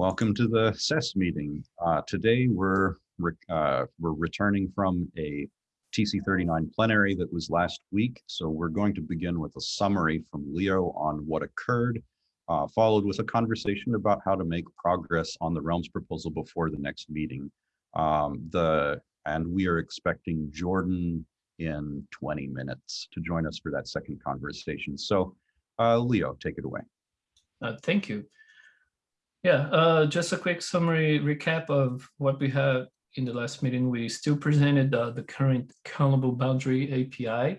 Welcome to the SES meeting. Uh, today we're re uh, we're returning from a TC39 plenary that was last week. So we're going to begin with a summary from Leo on what occurred, uh, followed with a conversation about how to make progress on the Realms proposal before the next meeting. Um, the and we are expecting Jordan in 20 minutes to join us for that second conversation. So uh, Leo, take it away. Uh, thank you. Yeah, uh, just a quick summary recap of what we had in the last meeting. We still presented uh, the current callable boundary API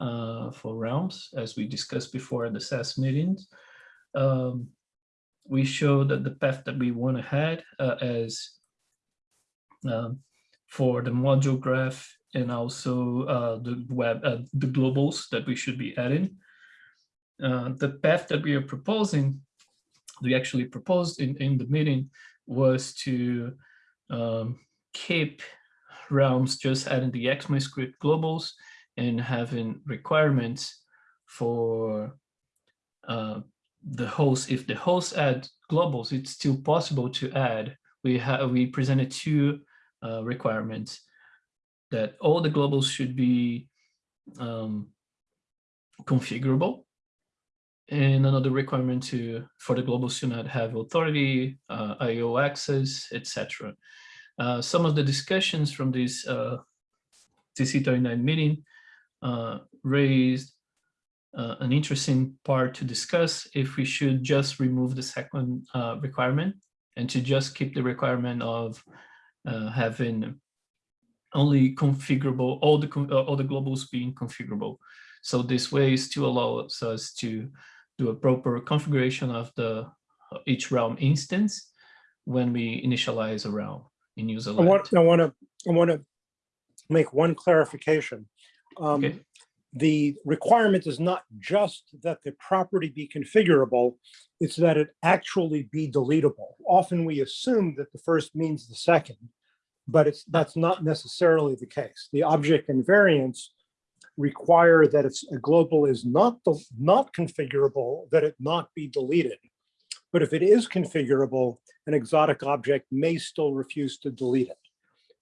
uh, for realms, as we discussed before at the SES meetings. Um, we showed that the path that we want ahead uh, as um, for the module graph and also uh, the web, uh, the globals that we should be adding. the path that we are proposing we actually proposed in, in the meeting was to um, keep realms just adding the ECMAScript globals and having requirements for uh, the host. If the host add globals, it's still possible to add. We have we presented two uh, requirements that all the globals should be um, configurable and another requirement to for the global not have authority, uh, IO access, etc. Uh, some of the discussions from this uh, TC39 meeting uh, raised uh, an interesting part to discuss if we should just remove the second requirement and to just keep the requirement of having only configurable, all the, all the globals being configurable. So this way still allows us to do a proper configuration of the each realm instance when we initialize a realm in user I want, I want to I want to make one clarification. Um, okay. The requirement is not just that the property be configurable, it's that it actually be deletable. Often we assume that the first means the second, but it's that's not necessarily the case. The object invariants require that it's a global is not the, not configurable, that it not be deleted. But if it is configurable, an exotic object may still refuse to delete it.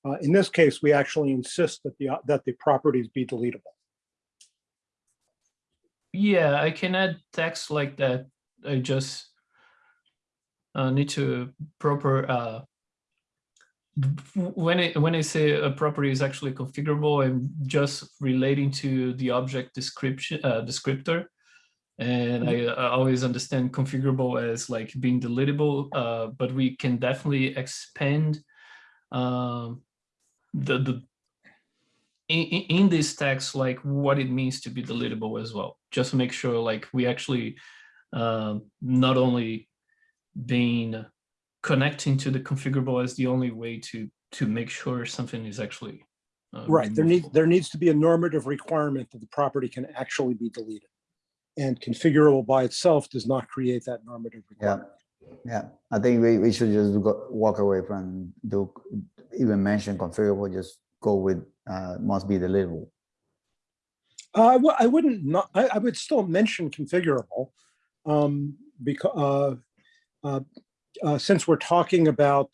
Uh, in this case, we actually insist that the that the properties be deletable. Yeah, I can add text like that. I just uh, need to proper uh, when it when I say a property is actually configurable, I'm just relating to the object description uh, descriptor, and I, I, always understand configurable as like being deletable, uh, but we can definitely expand um, the the in, in this text like what it means to be deletable as well. Just to make sure like we actually um, not only being connecting to the configurable as the only way to to make sure something is actually uh, right. There needs there needs to be a normative requirement that the property can actually be deleted, and configurable by itself does not create that normative requirement. Yeah, yeah. I think we, we should just go, walk away from do even mention configurable. Just go with uh, must be deletable. Uh, well, I wouldn't not. I, I would still mention configurable, um, because uh, uh, uh, since we're talking about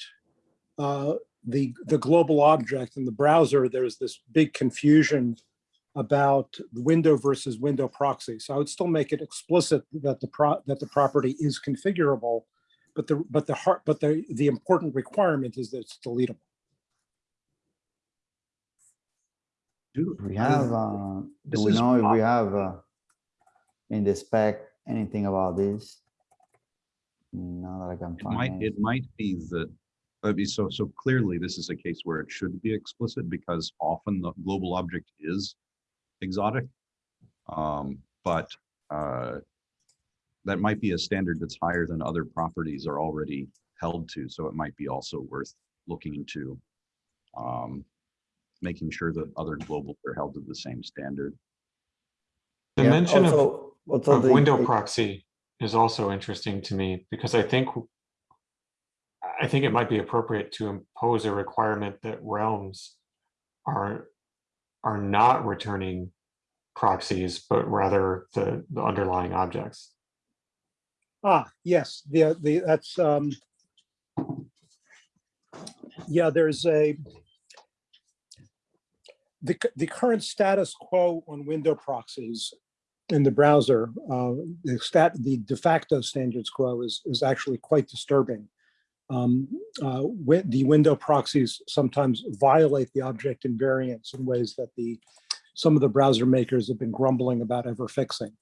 uh, the, the global object in the browser, there's this big confusion about window versus window proxy. So I would still make it explicit that the pro that the property is configurable, but the but the heart but the the important requirement is that it's deletable. Do we have uh, do we know if we have uh, in the spec anything about this? No, that I can It might, find. it might be that, I mean, so, so clearly this is a case where it should be explicit because often the global object is exotic. Um, but, uh, that might be a standard that's higher than other properties are already held to. So it might be also worth looking into, um, making sure that other globals are held to the same standard. The Yeah, mention of, also- also of the- window proxy is also interesting to me because I think I think it might be appropriate to impose a requirement that realms are are not returning proxies, but rather the, the underlying objects. Ah, yes, the the that's um, Yeah, there's a, the, the current status quo on window proxies in the browser, uh, the stat, the de facto standards quo is, is actually quite disturbing. Um, uh, the window proxies sometimes violate the object invariance in ways that the, some of the browser makers have been grumbling about ever fixing.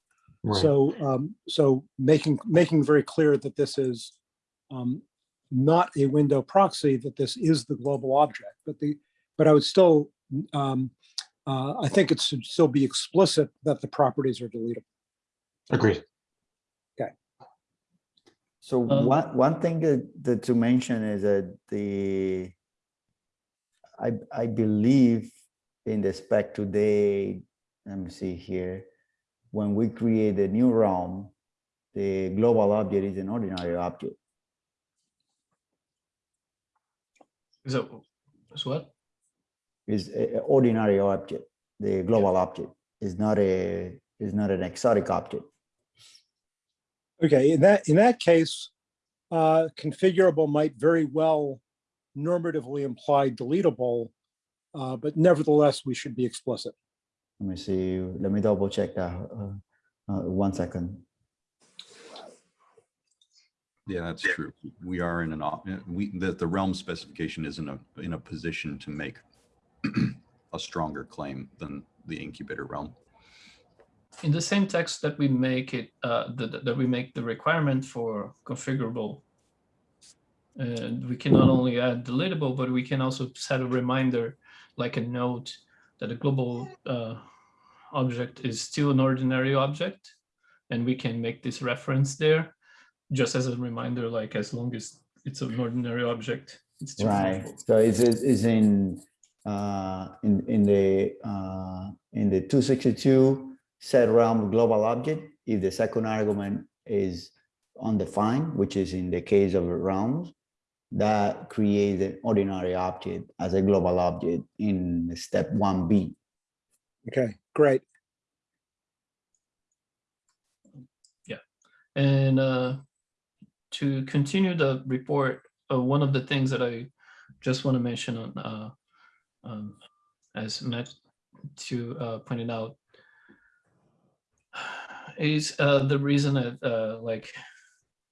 Right. So, um, so making, making very clear that this is, um, not a window proxy, that this is the global object, but the, but I would still, um, uh, I think it should still be explicit that the properties are deletable. Agreed. Okay. So Um, one, one thing that, that to mention is that the, I, I believe in the spec today, let me see here, when we create a new realm, the global object is an ordinary object. Is that, is what? Is an ordinary object. The global object is not a, is not an exotic object. Okay, in that, in that case, uh, configurable might very well normatively imply deletable, uh, but nevertheless, we should be explicit. Let me see, let me double check that. uh, uh, One second. Yeah, that's true. We are in an, op- uh, we, the, the realm specification is in a, in a position to make a stronger claim than the incubator realm. In the same text that we make it, uh, that, that we make the requirement for configurable. And we can not only add deletable, but we can also set a reminder, like a note, that a global uh, object is still an ordinary object. And we can make this reference there, just as a reminder, like as long as it's an ordinary object, it's still. Right, global. so it's, it's it's in, uh, in, in the, uh, in the two sixty-two set realm global object, if the second argument is undefined, which is in the case of realms, that creates an ordinary object as a global object in step one B. Okay, great. Yeah, and uh, to continue the report, uh, one of the things that I just want to mention on, uh, um, as Matt to uh, pointed out, is uh, the reason that uh, like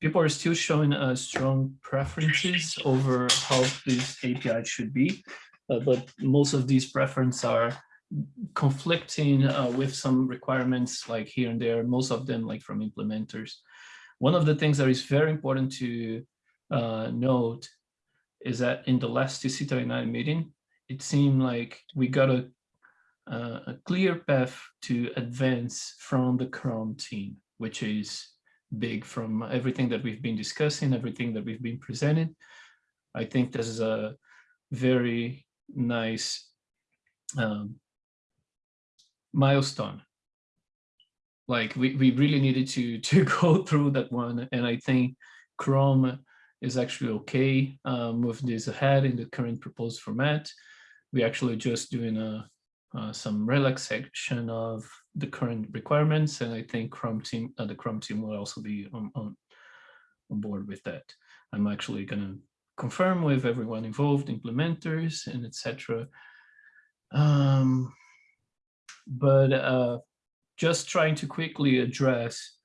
people are still showing uh, strong preferences over how this API should be, uh, but most of these preferences are conflicting uh, with some requirements like here and there, most of them like from implementers. One of the things that is very important to uh, note is that in the last TC39 meeting, it seemed like we got a, uh, a clear path to advance from the Chrome team, which is big from everything that we've been discussing, everything that we've been presented. I think this is a very nice um, milestone. Like we, we really needed to to go through that one, and I think Chrome is actually okay. Uh, this ahead in the current proposed format. We actually just doing a uh, some relaxation of the current requirements, and I think Chrome team uh, the Chrome team will also be on, on on board with that. I'm actually gonna confirm with everyone involved, implementers and etc. Um, but uh, just trying to quickly address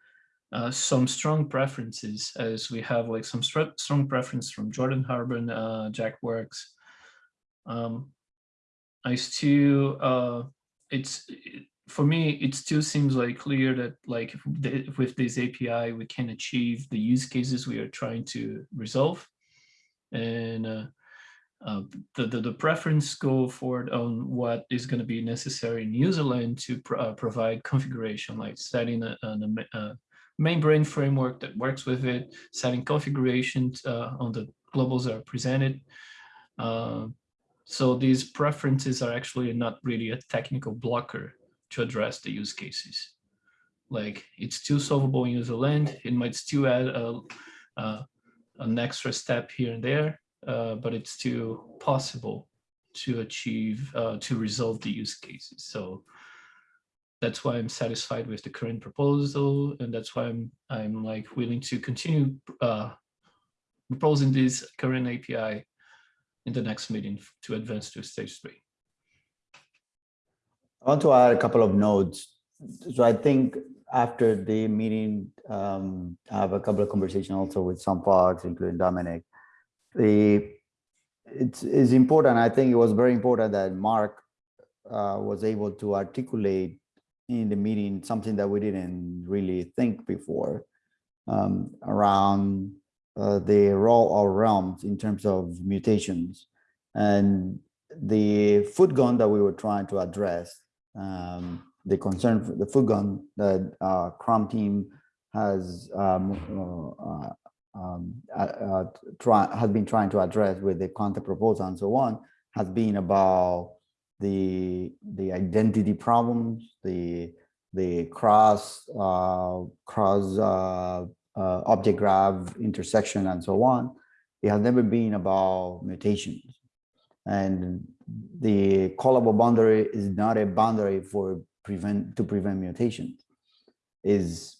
uh, some strong preferences as we have like some strong preference from Jordan Harband, uh, Jack Works. Um, I still, uh, it's, it, for me, it still seems like clear that like the, with this API, we can achieve the use cases we are trying to resolve. And uh, uh, the, the, the preference go forward on what is going to be necessary in userland to pro uh, provide configuration, like setting a, a, a, membrane framework that works with it, setting configurations uh, on the globals that are presented. So these preferences are actually not really a technical blocker to address the use cases. Like it's still solvable in userland. It might still add a, a an extra step here and there, uh, but it's still possible to achieve, uh, to resolve the use cases. So that's why I'm satisfied with the current proposal, and that's why I'm I'm like willing to continue uh, proposing this current API in the next meeting to advance to stage three. I want to add a couple of notes. So I think after the meeting, um, I have a couple of conversations also with some folks, including Dominic. The, it's, it's important, I think it was very important that Mark uh, was able to articulate in the meeting something that we didn't really think before um, around uh, the role of realms in terms of mutations. And the foot gun that we were trying to address um, the concern for the foot gun that uh, team has um, uh, um, uh, uh, try, has been trying to address with the content proposal and so on has been about the the identity problems, the the cross uh, cross uh, object graph intersection and so on. It has never been about mutations, and the callable boundary is not a boundary for prevent to prevent mutations. Is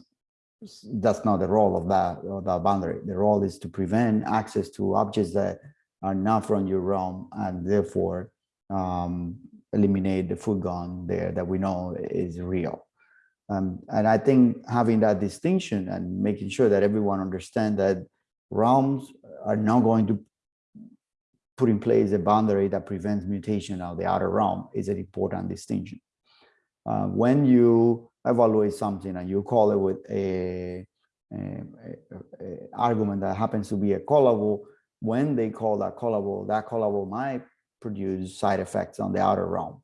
that's not the role of that of that boundary. The role is to prevent access to objects that are not from your realm and therefore um, eliminate the food there that we know is real um, and i think having that distinction and making sure that everyone understands that realms are not going to put in place a boundary that prevents mutation of the outer realm is an important distinction uh, when you evaluate something and you call it with a, a, a, a, argument that happens to be a callable, when they call that callable, that callable might produce side effects on the outer realm.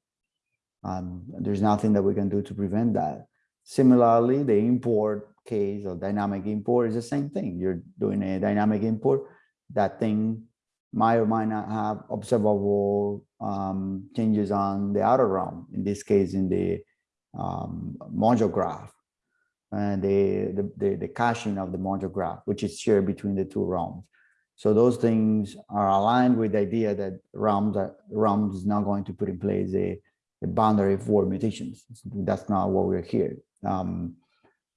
Um, there's nothing that we can do to prevent that. Similarly, the import case or dynamic import is the same thing. You're doing a dynamic import, that thing might or might not have observable um, changes on the outer realm, in this case, in the um, module graph and the, the, the, the, caching of the module graph, which is shared between the two realms. So those things are aligned with the idea that realms, are, realms is not going to put in place a, a boundary for mutations. That's not what we're here. Um,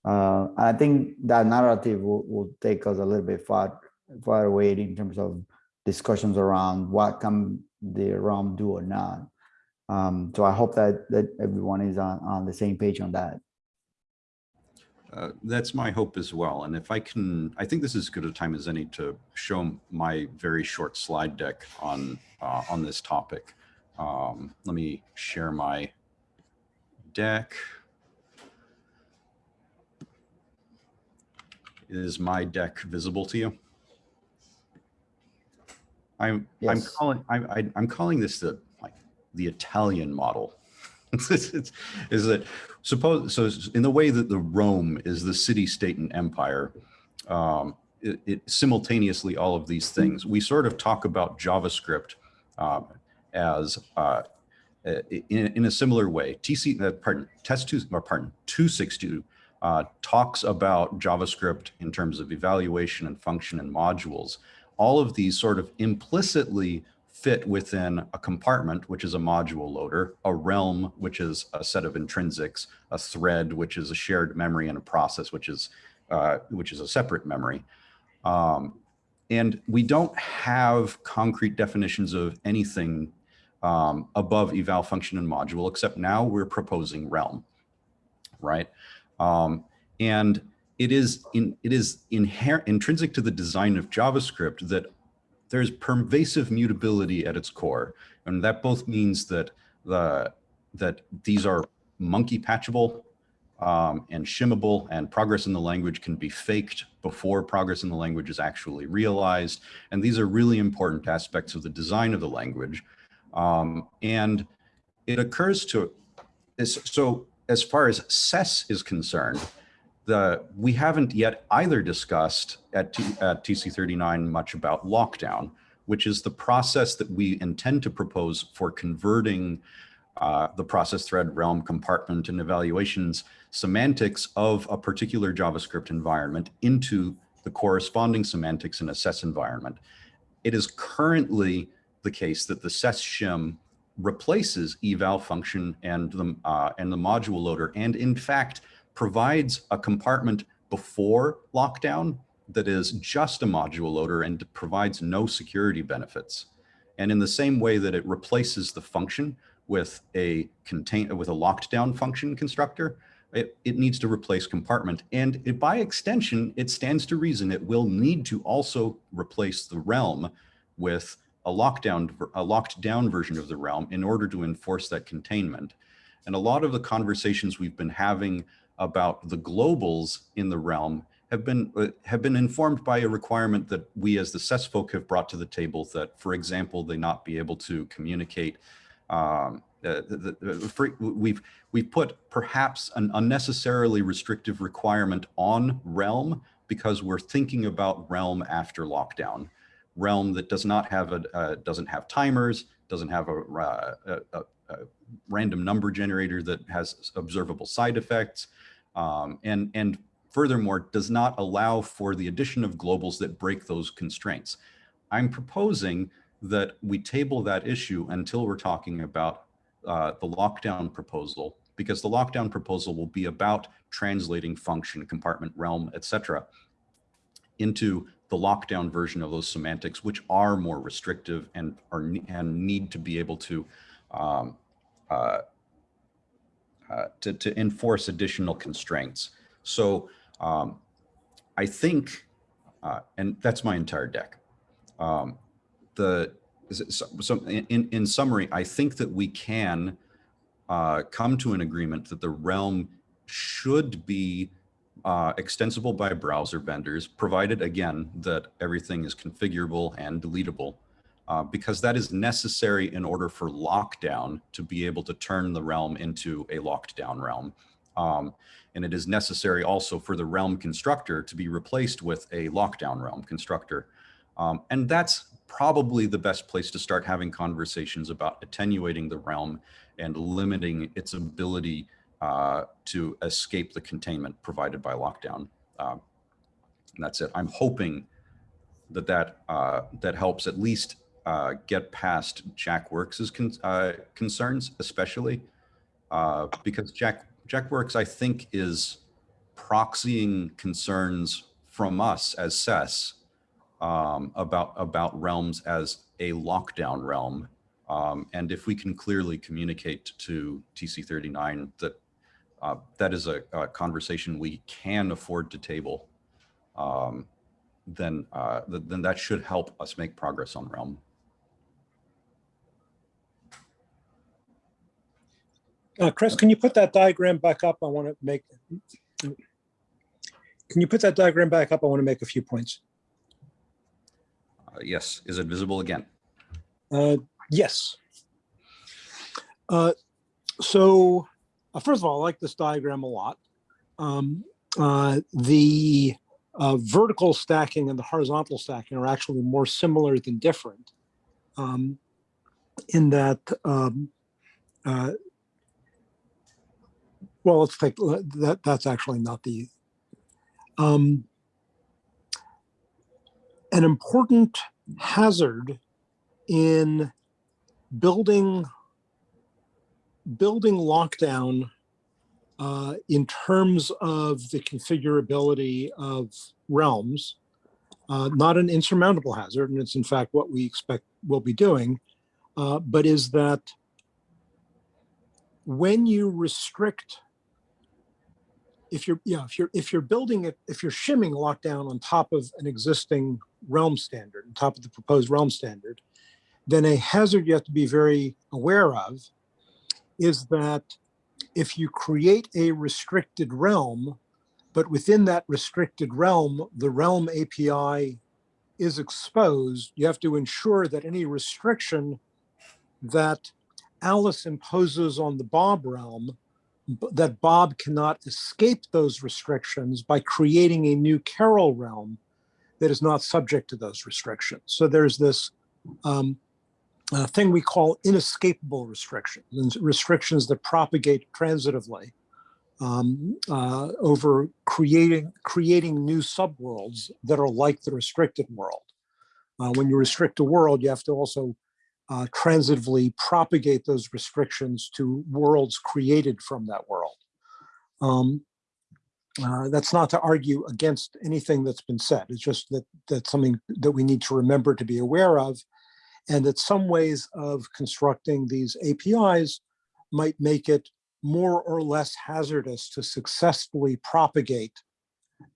uh, I think that narrative will, will take us a little bit far, far away in terms of discussions around what can the realm do or not. Um, so I hope that that everyone is on, on the same page on that. Uh, that's my hope as well. And if I can, I think this is as good a time as any to show my very short slide deck on uh, on this topic. Um, let me share my deck. Is my deck visible to you? I'm Yes. I'm calling I, I I'm calling this the like the Italian model. Is that suppose so in the way that the Rome is the city state and empire um, it, it simultaneously all of these things we sort of talk about JavaScript um, as uh, in, in a similar way TC uh, pardon test two or pardon 262 uh, talks about JavaScript in terms of evaluation and function and modules all of these sort of implicitly fit within a compartment, which is a module loader, a realm, which is a set of intrinsics, a thread, which is a shared memory, and a process, which is uh, which is a separate memory. Um, and we don't have concrete definitions of anything um, above eval function and module, except now we're proposing realm, right? Um, and it is in it is inherent intrinsic to the design of JavaScript that there's pervasive mutability at its core. And that both means that the that these are monkey patchable um, and shimmable and progress in the language can be faked before progress in the language is actually realized. And these are really important aspects of the design of the language. Um, and it occurs to, so as far as SES is concerned, the, we haven't yet either discussed at, T, at TC39 much about lockdown, which is the process that we intend to propose for converting uh, the process thread realm compartment and evaluations semantics of a particular JavaScript environment into the corresponding semantics in a SES environment. It is currently the case that the SES shim replaces eval function and the, uh, and the module loader. And in fact, provides a compartment before lockdown that is just a module loader and provides no security benefits. And in the same way that it replaces the function with a contain with a locked down function constructor, it, it needs to replace compartment. And it, by extension, it stands to reason it will need to also replace the realm with a lockdown, a locked down version of the realm in order to enforce that containment. And a lot of the conversations we've been having about the globals in the realm have been uh, have been informed by a requirement that we as the SES folk have brought to the table that, for example, they not be able to communicate. Um, uh, the, the, free, we've we've put perhaps an unnecessarily restrictive requirement on Realm because we're thinking about Realm after lockdown, Realm that does not have a uh, doesn't have timers, doesn't have a, uh, a, a, a random number generator that has observable side effects, um, and and furthermore, does not allow for the addition of globals that break those constraints. I'm proposing that we table that issue until we're talking about uh, the lockdown proposal, because the lockdown proposal will be about translating function, compartment, realm, etc., into the lockdown version of those semantics, which are more restrictive and are and need to be able to um, uh, uh, to, to enforce additional constraints. So um, I think, uh, and that's my entire deck. Um, the so, so in, in summary, I think that we can uh, come to an agreement that the realm should be uh, extensible by browser vendors, provided again that everything is configurable and deletable, uh, because that is necessary in order for lockdown to be able to turn the realm into a locked down realm. Um, and it is necessary also for the realm constructor to be replaced with a lockdown realm constructor. Um, and that's probably the best place to start having conversations about attenuating the realm and limiting its ability uh, to escape the containment provided by lockdown. Um, and that's it. I'm hoping that that, uh, that helps at least uh, get past Jack Works's con uh, concerns, especially uh, because Jack Jack Works, I think, is proxying concerns from us as SES um, about about realms as a lockdown realm. Um, and if we can clearly communicate to TC39 that uh, that is a, a, conversation we can afford to table, um, then uh, th then that should help us make progress on realm. Uh, Chris, can you put that diagram back up? I want to make, can you put that diagram back up? I want to make a few points. Uh, yes, is it visible again? Uh, yes. Uh, so uh, first of all, I like this diagram a lot. Um, uh, the uh, vertical stacking and the horizontal stacking are actually more similar than different um, in that um, uh, well, let's take that. That's actually not the. Um, an important hazard in building building lockdown uh, in terms of the configurability of realms, uh, not an insurmountable hazard, and it's in fact what we expect we'll be doing, uh, but is that when you restrict if you're yeah if you're if you're building it if you're shimming lockdown on top of an existing realm standard on top of the proposed realm standard then a hazard you have to be very aware of is that if you create a restricted realm but within that restricted realm the realm api is exposed you have to ensure that any restriction that alice imposes on the bob realm that Bob cannot escape those restrictions by creating a new Carol realm that is not subject to those restrictions. So there's this um, uh, thing we call inescapable restrictions, restrictions that propagate transitively um, uh, over creating creating new subworlds that are like the restricted world. Uh, when you restrict a world, you have to also uh, transitively propagate those restrictions to worlds created from that world. Um, uh, that's not to argue against anything that's been said. It's just that that's something that we need to remember to be aware of. And that some ways of constructing these APIs might make it more or less hazardous to successfully propagate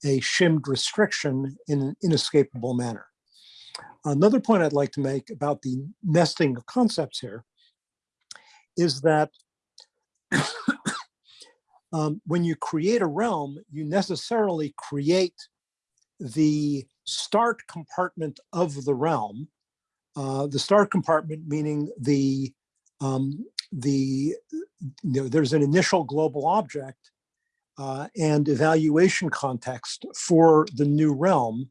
a shimmed restriction in an inescapable manner. Another point I'd like to make about the nesting of concepts here is that um, when you create a realm, you necessarily create the start compartment of the realm. Uh, the start compartment meaning the um, the you know, there's an initial global object uh, and evaluation context for the new realm,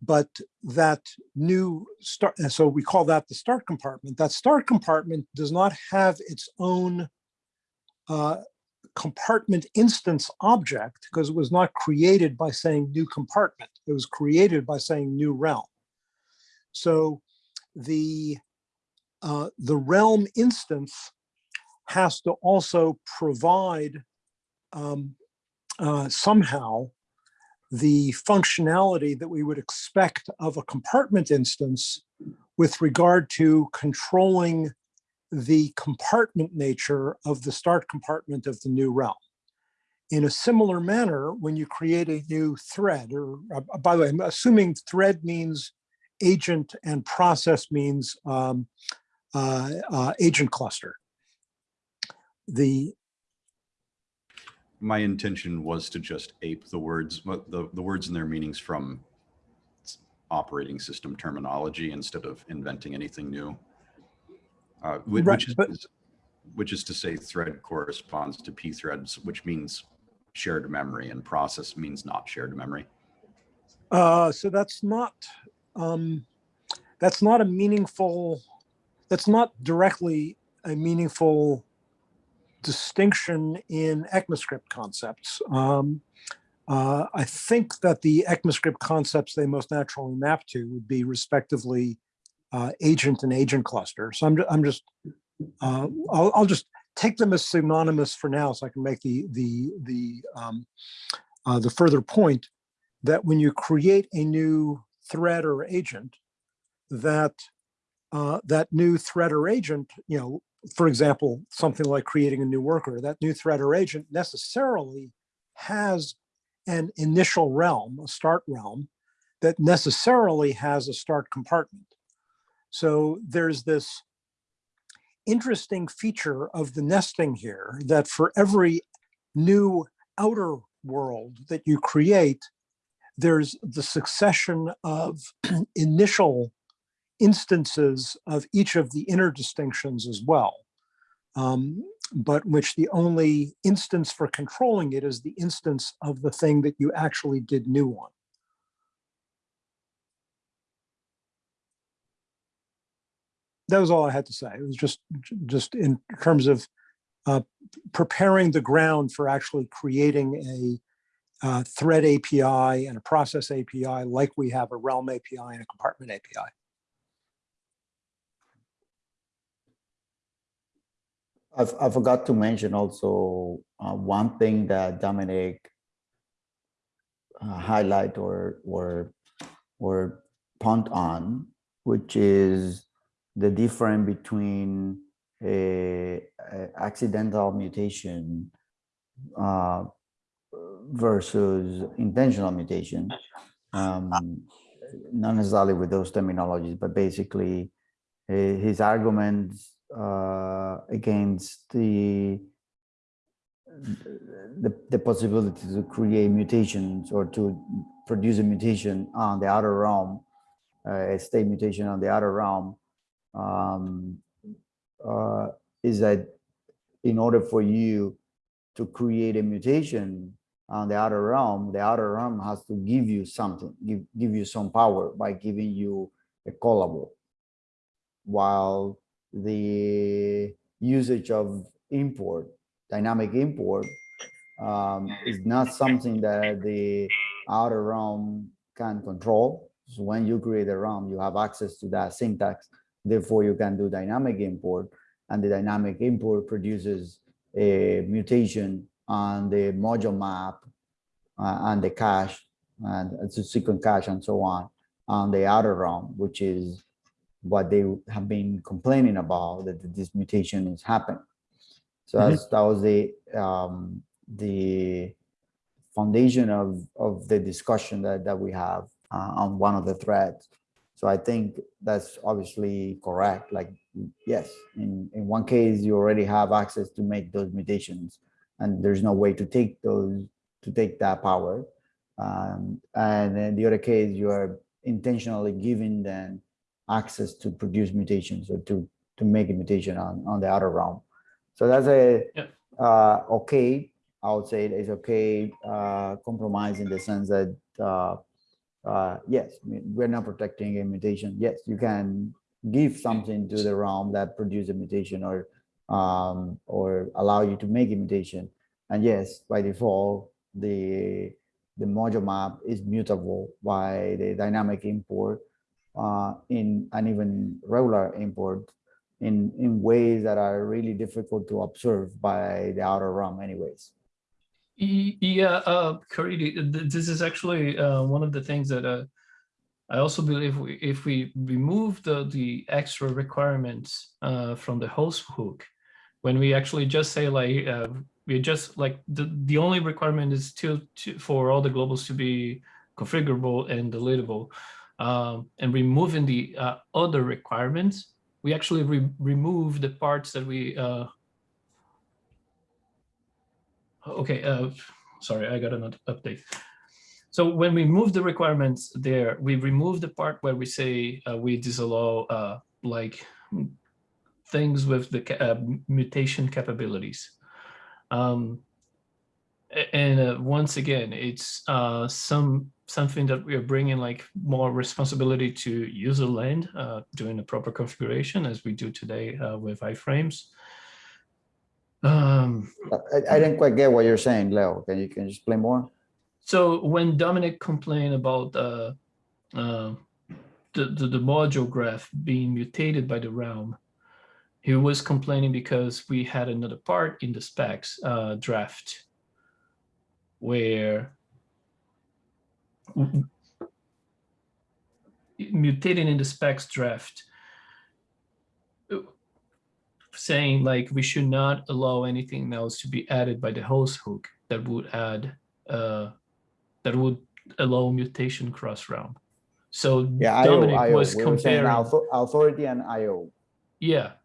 but that new start, so we call that the start compartment. That start compartment does not have its own uh, compartment instance object because it was not created by saying new compartment. It was created by saying new realm. So the uh, the realm instance has to also provide um, uh, somehow the functionality that we would expect of a compartment instance with regard to controlling the compartment nature of the start compartment of the new realm. In a similar manner, when you create a new thread, or uh, by the way, I'm assuming thread means agent and process means um, uh, uh, agent cluster. The My intention was to just ape the words, the, the words and their meanings from operating system terminology instead of inventing anything new. Uh, whi- Right, which is, but- is- which is to say thread corresponds to p threads, which means shared memory and process means not shared memory. Uh, so that's not, um, that's not a meaningful, that's not directly a meaningful distinction in ECMAScript concepts. Um, uh, I think that the ECMAScript concepts they most naturally map to would be respectively uh, agent and agent cluster. So I'm, I'm just, uh, I'll, I'll just take them as synonymous for now so I can make the, the, the, um, uh, the further point that when you create a new thread or agent, that uh, that new thread or agent, you know, for example, something like creating a new worker, that new thread or agent necessarily has an initial realm, a start realm, that necessarily has a start compartment. So there's this interesting feature of the nesting here that for every new outer world that you create, there's the succession of initial instances of each of the inner distinctions as well. Um, but which the only instance for controlling it is the instance of the thing that you actually did new on. That was all I had to say. It was just, just in terms of uh, preparing the ground for actually creating a uh, thread API and a process API like we have a realm API and a compartment API. I, I forgot to mention also uh, one thing that Dominic uh, highlight or or or punt on, which is the difference between a, a accidental mutation uh, versus intentional mutation. Um, not necessarily with those terminologies, but basically uh, his arguments uh, against the, the the possibility to create mutations or to produce a mutation on the outer realm, uh, a state mutation on the outer realm, um, uh, is that in order for you to create a mutation on the outer realm, the outer realm has to give you something, give give you some power by giving you a callable, while the usage of import, dynamic import, um, is not something that the outer realm can control. So when you create a realm, you have access to that syntax. Therefore, you can do dynamic import, and the dynamic import produces a mutation on the module map uh, and the cache and sequence cache and so on on the outer realm, which is what they have been complaining about that this mutation is happening. So Mhm. that's, that was the um, the foundation of of the discussion that that we have uh, on one of the threads. So I think that's obviously correct. Like, yes, in in one case you already have access to make those mutations, and there's no way to take those to take that power. Um, and then the other case you are intentionally giving them access to produce mutations or to to make a mutation on on the outer realm. So that's a Yeah. uh, okay. I would say it's okay uh, compromise in the sense that uh, uh, yes, we're not protecting a mutation. Yes, you can give something to the realm that produce a mutation or um, or allow you to make imitation. And yes, by default, the the module map is mutable by the dynamic import uh, in and even regular import in in ways that are really difficult to observe by the outer realm anyways. Yeah, uh, Caridy, this is actually uh, one of the things that uh, I also believe we, if we remove the, the extra requirements uh, from the host hook, when we actually just say like, uh, we just like, the, the only requirement is to, to, for all the globals to be configurable and deletable. Um, and removing the uh, other requirements, we actually re- remove the parts that we uh, Okay, uh, sorry, I got an update. So when we move the requirements there, we remove the part where we say uh, we disallow uh, like things with the uh, mutation capabilities. Um, and uh, once again, it's uh, some something that we are bringing like more responsibility to user land uh, doing the proper configuration as we do today uh, with iframes. Um, I, I didn't quite get what you're saying, Leo. Can you can you explain more? So when Dominic complained about uh, uh, the, the the module graph being mutated by the realm, he was complaining because we had another part in the specs uh, draft where mutating in the specs draft saying like we should not allow anything else to be added by the host hook that would add uh, that would allow mutation cross realm. So Yeah, IO, Dominic IO. was We were saying comparing, authority and IO. yeah.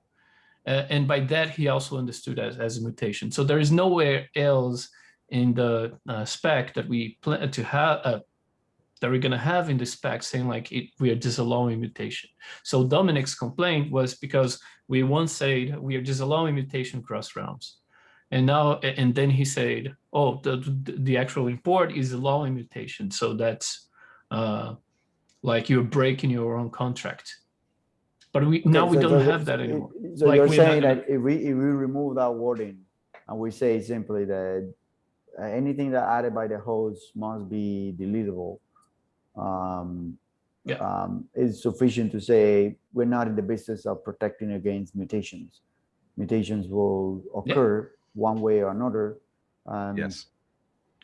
Uh, and by that, he also understood as, as a mutation. So there is nowhere else in the uh, spec that we plan to have, uh, that we're gonna have in the spec saying like it, we are disallowing mutation. So Dominic's complaint was because we once said we are disallowing mutation cross realms. And now, and then he said, oh, the, the- actual import is allowing mutation. So that's uh, like you're breaking your own contract. But we, now we so- don't have that anymore. So Like, you're saying that if we, if we remove that wording and we say simply that uh, anything that added by the host must be deletable, um, Yeah. um, is sufficient to say we're not in the business of protecting against mutations. Mutations will Yeah. occur one way or another. Um, Yes.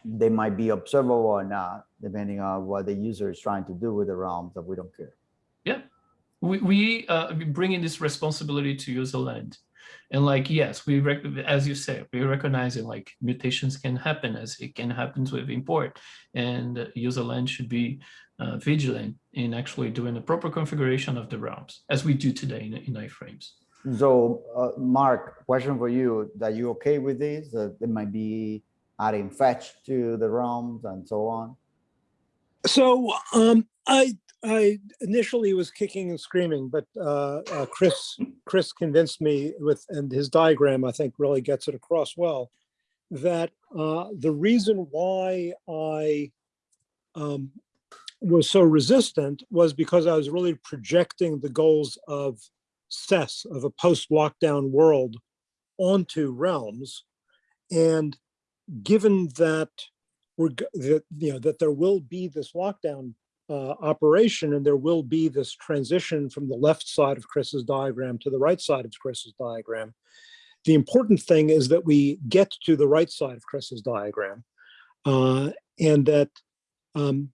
They might be observable or not, depending on what the user is trying to do with the realms that we don't care. We, we uh, we bring in this responsibility to user land and like yes we rec- as you say we recognize it like mutations can happen as it can happen with import and uh, user land should be uh, vigilant in actually doing the proper configuration of the realms as we do today in, in iframes So, uh, Mark, question for you, that you okay with this? That it might be adding fetch to the realms and so on? So um, I I initially was kicking and screaming, but uh, uh, Chris Chris convinced me with and his diagram I think really gets it across well that uh, the reason why I um, was so resistant was because I was really projecting the goals of SES of a post-lockdown world onto realms, and given that we're that you know that there will be this lockdown uh, operation and there will be this transition from the left side of Chris's diagram to the right side of Chris's diagram. The important thing is that we get to the right side of Chris's diagram uh, and that um,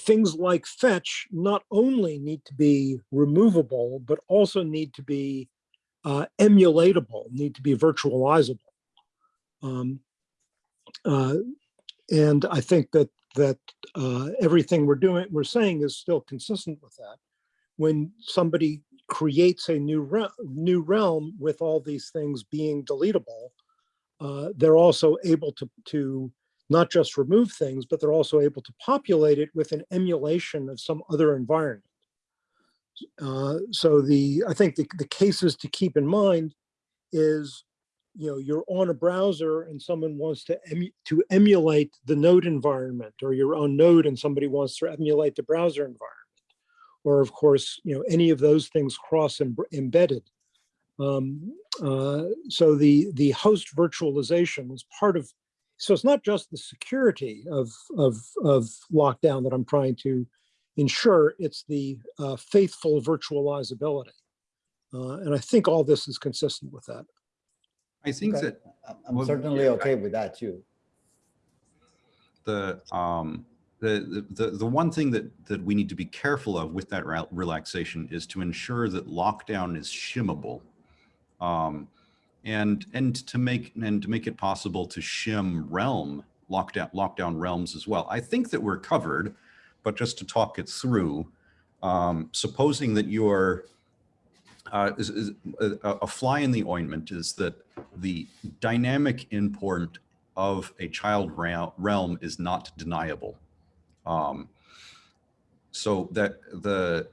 things like fetch not only need to be removable, but also need to be uh, emulatable, need to be virtualizable. Um, uh, and I think that that uh, everything we're doing, we're saying is still consistent with that. When somebody creates a new re new realm with all these things being deletable, uh, they're also able to to not just remove things, but they're also able to populate it with an emulation of some other environment. Uh, so the I think the, the cases to keep in mind is you know, you're on a browser and someone wants to emu to emulate the node environment or your own node and somebody wants to emulate the browser environment. Or of course, you know, any of those things cross em embedded. Um, uh, so the, the host virtualization is part of, so it's not just the security of, of, of lockdown that I'm trying to ensure, it's the uh, faithful virtualizability. Uh, and I think all this is consistent with that. I think Okay. that I'm- I'm Well, certainly yeah, okay with that too. the um the the the one thing that that we need to be careful of with that relaxation is to ensure that lockdown is shimmable um and and to make and to make it possible to shim realm lockdown lockdown realms as well i think that we're covered but just to talk it through um supposing that you're uh, is, is a, a fly in the ointment is that the dynamic import of a child realm is not deniable. Um, so that the,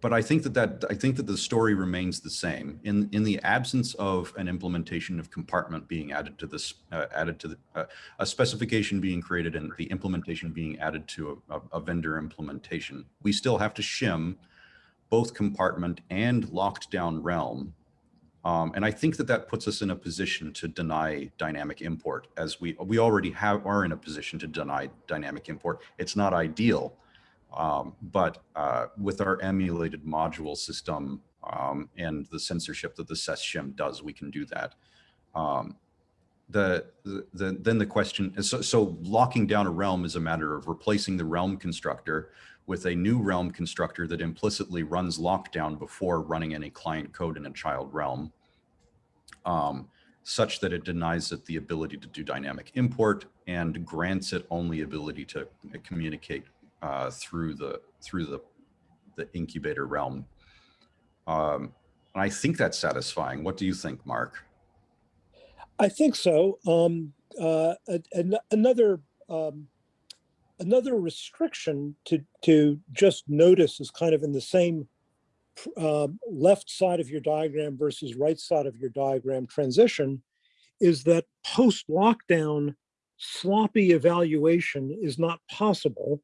but I think that that I think that the story remains the same in in the absence of an implementation of compartment being added to this uh, added to the uh, a specification being created and the implementation being added to a, a, a vendor implementation. We still have to shim both compartment and locked down realm um, and I think that that puts us in a position to deny dynamic import as we, we already have, are in a position to deny dynamic import. It's not ideal, um, but uh, with our emulated module system um, and the censorship that the SES shim does, we can do that. Um, the, the, the, then the question is, so, so locking down a realm is a matter of replacing the realm constructor with a new realm constructor that implicitly runs lockdown before running any client code in a child realm, um, such that it denies it the ability to do dynamic import and grants it only ability to communicate uh, through the through the the incubator realm. Um, and I think that's satisfying. What do you think, Mark? I think so. Um, uh, an- another um, another restriction to to just notice is kind of in the same um, left side of your diagram versus right side of your diagram transition is that post lockdown sloppy evaluation is not possible,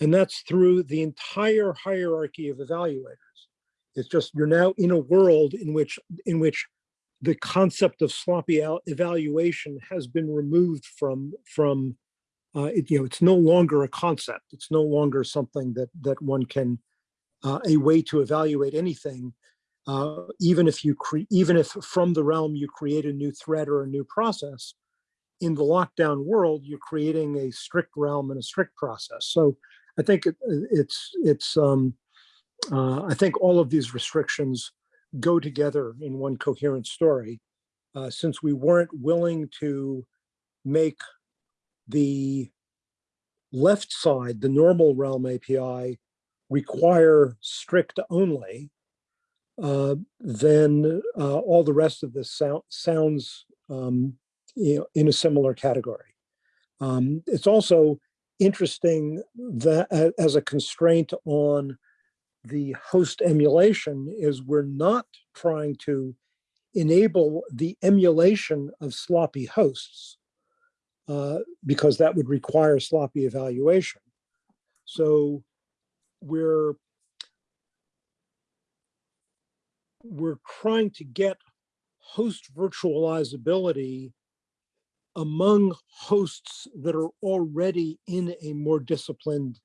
and that's through the entire hierarchy of evaluators. It's just you're now in a world in which in which the concept of sloppy evaluation has been removed from from uh, it, you know it's no longer a concept it's no longer something that that one can uh, a way to evaluate anything uh, even if you create even if from the realm you create a new thread or a new process in the lockdown world you're creating a strict realm and a strict process so i think it, it's it's um uh, i think all of these restrictions go together in one coherent story. Uh, since we weren't willing to make the left side, the normal realm API, require strict only, uh, then uh, all the rest of this sound, sounds um, you know, in a similar category. Um, it's also interesting that as a constraint on the host emulation is we're not trying to enable the emulation of sloppy hosts uh, because that would require sloppy evaluation. So we're we're trying to get host virtualizability among hosts that are already in a more disciplined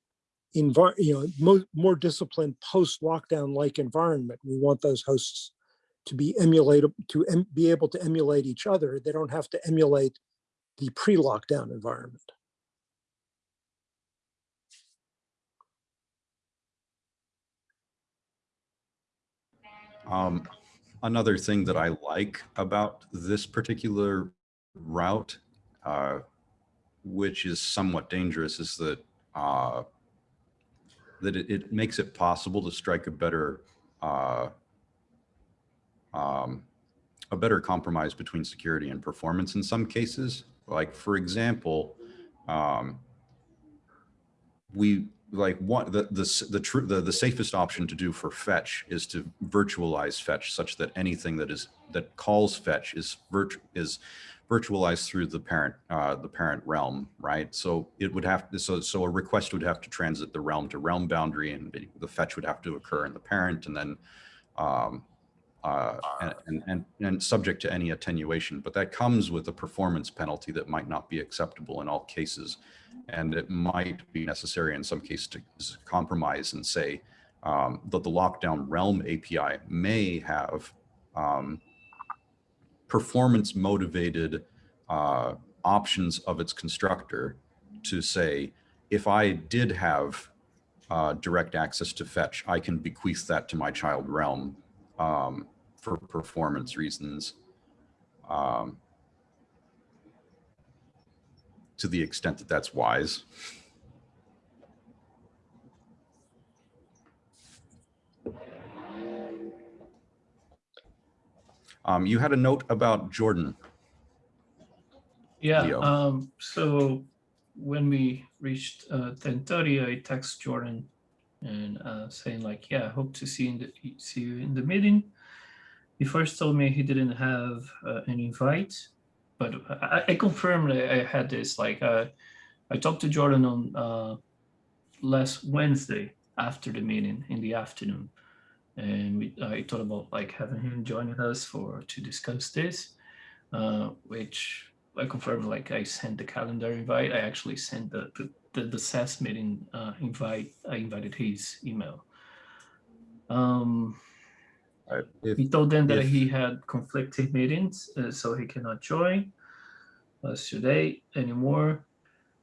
environment, you know more, more disciplined post lockdown like environment we want those hosts to be emulated to em be able to emulate each other they don't have to emulate the pre-lockdown environment. Um, another thing that I like about this particular route, uh, which is somewhat dangerous, is that uh, that it, it, makes it possible to strike a better uh, um, a better compromise between security and performance in some cases. Like for example, um, we like one the the the true the, the safest option to do for fetch is to virtualize fetch such that anything that is that calls fetch is virt is virtualized through the parent uh, the parent realm right? So it would have to so so a request would have to transit the realm to realm boundary and the- the fetch would have to occur in the parent and then um, uh, and, and, and, subject to any attenuation, but that comes with a performance penalty that might not be acceptable in all cases. And it might be necessary in some cases to compromise and say um, that the lockdown realm API may have um, performance motivated uh, options of its constructor to say, if I did have uh, direct access to fetch, I can bequeath that to my child realm um, for performance reasons. Um, to the extent that that's wise. Um, you had a note about Jordan. Yeah, um, so when we reached uh ten thirty, I text Jordan and uh saying like, yeah, I hope to see in the see you in the meeting. He first told me he didn't have uh, an invite, but I, I confirmed I had this, like, uh, I talked to Jordan on uh last Wednesday after the meeting in the afternoon. And we, I thought about like having him joining us for to discuss this, uh, which I confirmed, like I sent the calendar invite. I actually sent the the, the, the SES meeting uh, invite. I invited his email. Um, Uh, if- he told them that if- he had conflicting meetings, uh, so he cannot join us today anymore.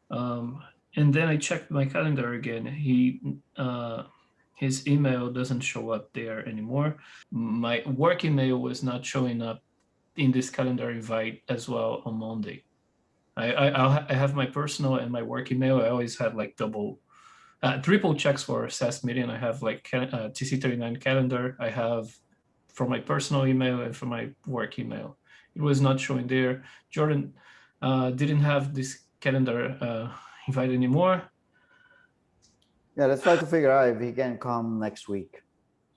Um, and then I checked my calendar again. He uh, his email doesn't show up there anymore. My work email was not showing up in this calendar invite as well on Monday. I I, I'll ha- I have my personal and my work email. I always had like double, uh, triple checks for SES meeting. I have like ca- uh, TC39 calendar. I have from my personal email and from my work email. It was not showing there. Jordan uh, didn't have this calendar uh, invite anymore. Yeah, let's try to figure out if he can come next week.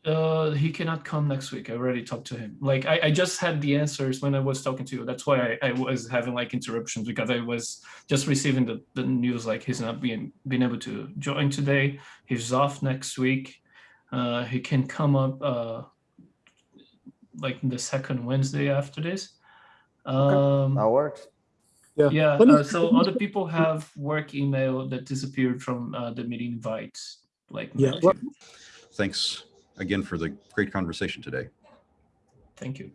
Uh, he cannot come next week. I already talked to him. Like I, I just had the answers when I was talking to you. That's why I, I was having like interruptions because I was just receiving the, the news like he's not being being able to join today. He's off next week. Uh, he can come up uh, like the second Wednesday after this. Um, That works. yeah. Let me- Uh, so other people have work email that disappeared from uh, the meeting invites. Like Yeah, well- Thanks again for the great conversation today. thank you.